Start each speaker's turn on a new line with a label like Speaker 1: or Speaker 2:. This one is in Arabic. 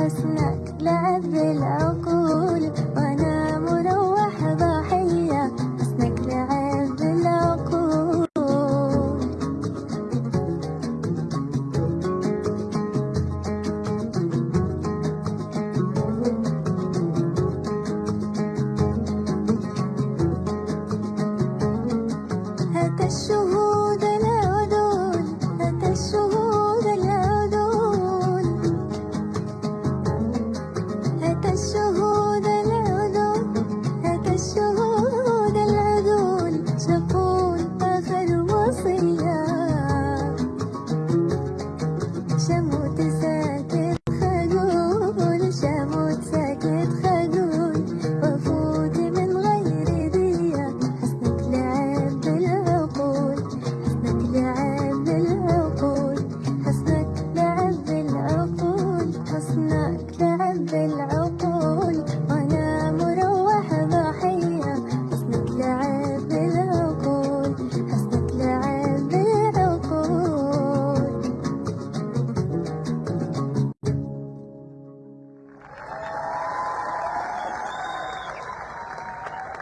Speaker 1: حسنك لعب بالعقول